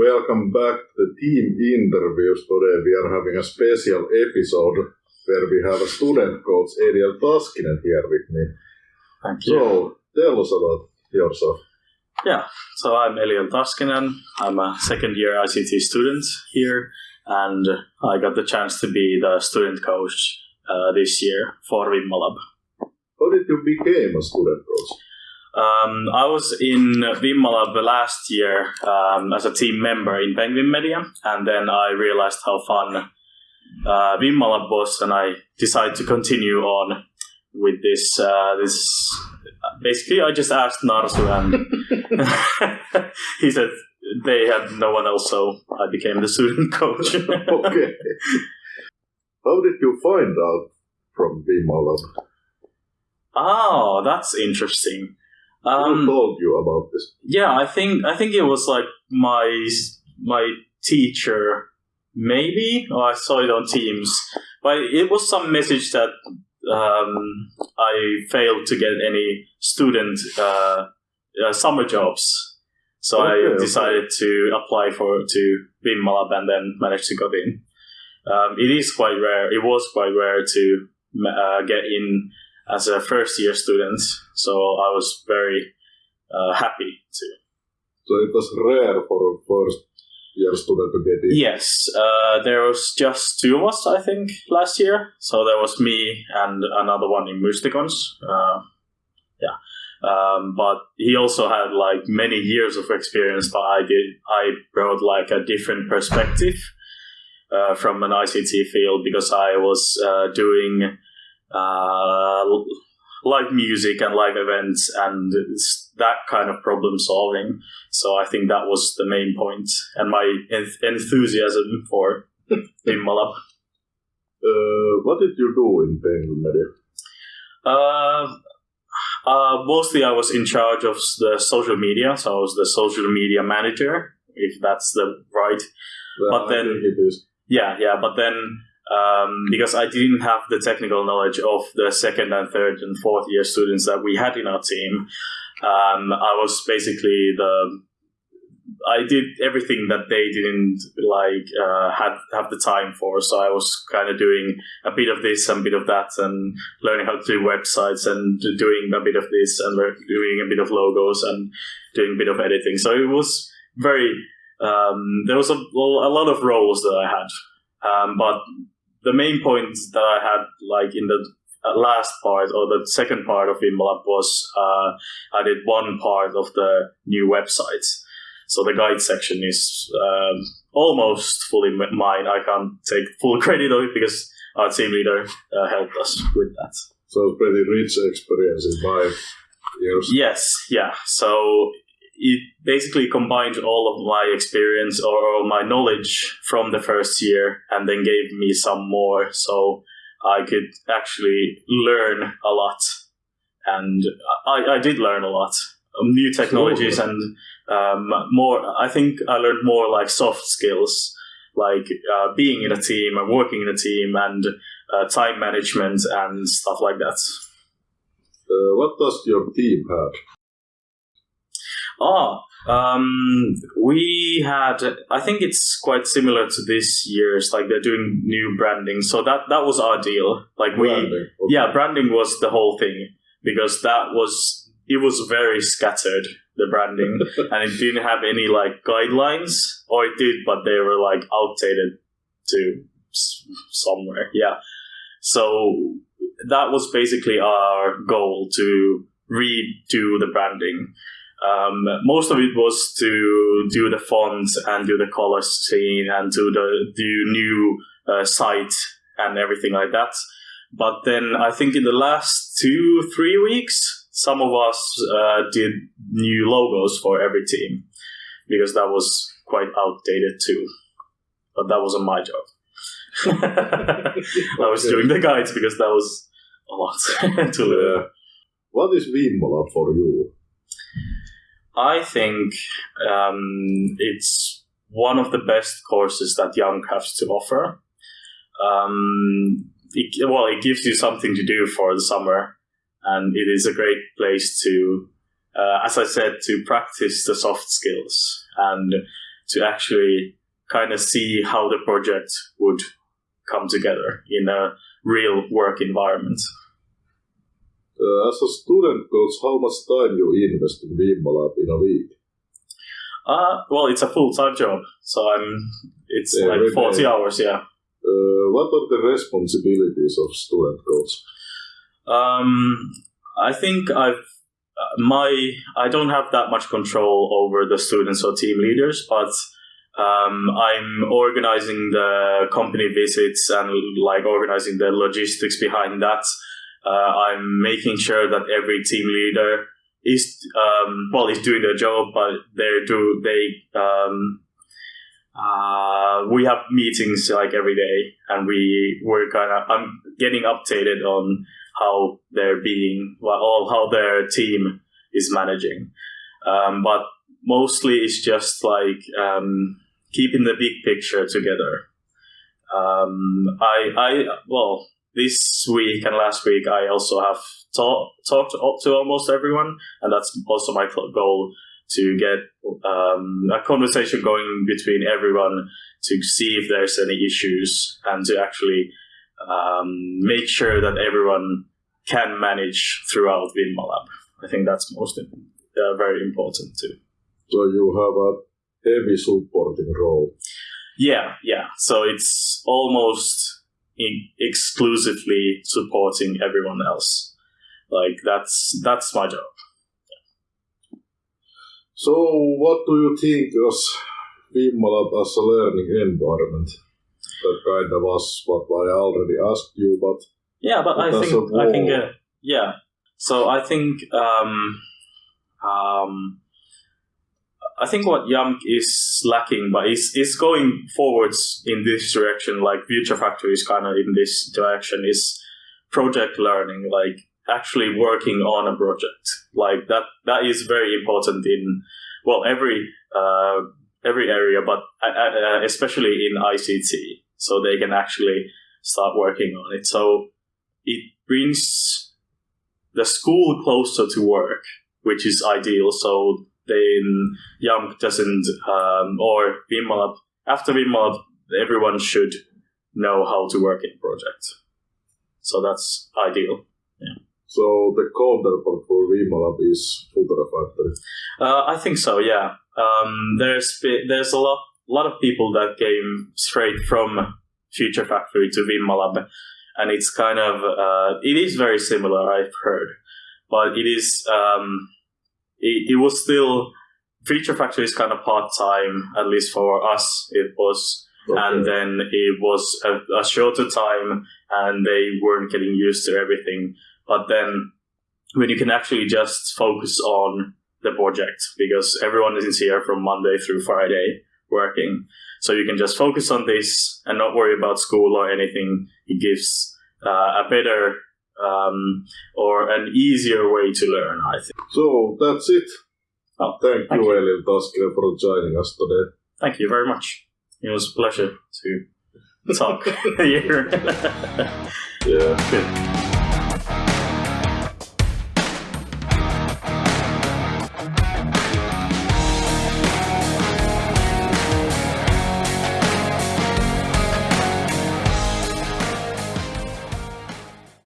welcome back to the team interviews. Today we are having a special episode where we have a student coach, Eliel Taskinen, here with me. Thank you. So, tell us about yourself. Yeah, so I'm Eliel Taskinen. I'm a second year ICT student here, and I got the chance to be the student coach uh, this year for Vimmalab. How did you become a student coach? Um, I was in Vimmalab last year um, as a team member in Penguin Media, and then I realized how fun uh, Vimmalab was, and I decided to continue on with this. Uh, this basically, I just asked Narsu, and he said they had no one else, so I became the student coach. okay. How did you find out from Vimmalab? oh, that's interesting. Who Um, told you about this? yeah, I think I think it was like my my teacher, maybe, or I saw it on Teams, but it was some message that um, I failed to get any student uh, uh, summer jobs. So Okay, I okay. decided to apply for to be in Malab and then managed to get in. Um, it is quite rare. It was quite rare to uh, get in as a first year student. So I was very uh, happy to. So it was rare for a first year student to get in. Yes, uh, there was just two of us, I think, last year. So there was me and another one in Mysticons. Uh, yeah. Um, but he also had like many years of experience, but I did, I brought like a different perspective uh, from an ICT field because I was uh, doing uh, live music and live events and that kind of problem solving. So I think that was the main point, and my enth- enthusiasm for Vimmalab. Uh, what did you do in Media? Uh, uh, mostly, I was in charge of the social media, so I was the social media manager, if that's the right. Well, But I then- think it is. Yeah, yeah, but then um, because I didn't have the technical knowledge of the second and third and fourth year students that we had in our team, um, I was basically the I did everything that they didn't like uh, had have the time for. So I was kind of doing a bit of this and a bit of that, and learning how to do websites and doing a bit of this and doing a bit of logos and doing a bit of editing. So it was very um, there was a, a lot of roles that I had, um, but the main point that I had, like in the uh, last part or the second part of Vimmalab was uh, I did one part of the new website. So the guide section is um, almost fully mine. I can't take full credit of it because our team leader uh, helped us with that. So pretty rich experience in five years. Yes, yeah. So it basically combined all of my experience or, my knowledge from the first year and then gave me some more so I could actually learn a lot. And I, I did learn a lot. Um, New technologies and um, more, I think I learned more like soft skills, like uh, being in a team and working in a team and uh, time management and stuff like that. Uh, what does your team have? Oh, um, we had. I think it's quite similar to this year's. Like they're doing new branding, so that that was our deal. Like we, Branding. Okay. yeah, branding was the whole thing because that was it was very scattered the branding and it didn't have any like guidelines, or it did, but they were like outdated to somewhere. Yeah, so that was basically our goal to redo the branding. Um, most of it was to do the fonts and do the color scheme and do the do new uh, site and everything like that. But then I think in the last two three weeks, some of us uh, did new logos for every team because that was quite outdated too. But that wasn't my job. I was doing the guides because that was a lot to learn. What is Vimmalab for you? I think um, it's one of the best courses that JAMK has to offer. Um, it, well, it gives you something to do for the summer, and it is a great place to, uh, as I said, to practice the soft skills and to actually kind of see how the project would come together in a real work environment. Uh, as a student coach, how much time do you invest in Vimmalab in a week? Uh, well, it's a full time job, so I'm. It's Every like forty hours, yeah. Uh, what are the responsibilities of student coach? Um, I think I've my I don't have that much control over the students or team leaders, but um, I'm organizing the company visits and like organizing the logistics behind that. Uh, I'm making sure that every team leader is um, well is doing their job, but they do they um, uh, we have meetings like every day, and we we're kind of I'm getting updated on how they're being, well, how their team is managing. Um, but mostly it's just like um, keeping the big picture together. Um, I, I, well, this week and last week I also have talk, talked up to almost everyone, and that's also my goal to get um, a conversation going between everyone to see if there's any issues and to actually um, make sure that everyone can manage throughout Vimmalab. I think that's most uh, very important too. So you have a heavy supporting role. Yeah, yeah. So it's almost in- exclusively supporting everyone else. Like that's that's my job. So what do you think of Vimmalab as a learning environment? That kind of was what I already asked you, but Yeah, but I think I think uh, yeah. So I think um, um, I think what JAMK is lacking, but is is going forwards in this direction. Like Future Factory is kind of in this direction. Is project learning, like actually working on a project, like that. That is very important in well every uh, every area, but uh, uh, especially in ICT, so they can actually start working on it. So it brings the school closer to work, which is ideal. So then JAMK doesn't, um, or Vimmalab, after Vimmalab, everyone should know how to work in project. So that's ideal. Yeah. so the counterpart for Vimmalab is Future Factory. Uh, I think so. Yeah. Um, there's there's a lot lot of people that came straight from Future Factory to Vimmalab, and it's kind of uh, it is very similar. I've heard, but it is um, it, it was still Future Factory is kind of part time at least for us. It was. And then it was a, a shorter time and they weren't getting used to everything. But then when you can actually just focus on the project because everyone is here from monday through friday working. So you can just focus on this and not worry about school or anything. It gives uh, a better um, or an easier way to learn i think So that's it. Oh, thank, thank you, Taskinen, for joining us today. thank you very much it was a pleasure to talk here Yeah. good